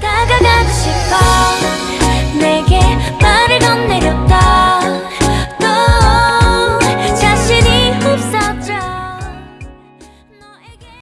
たがが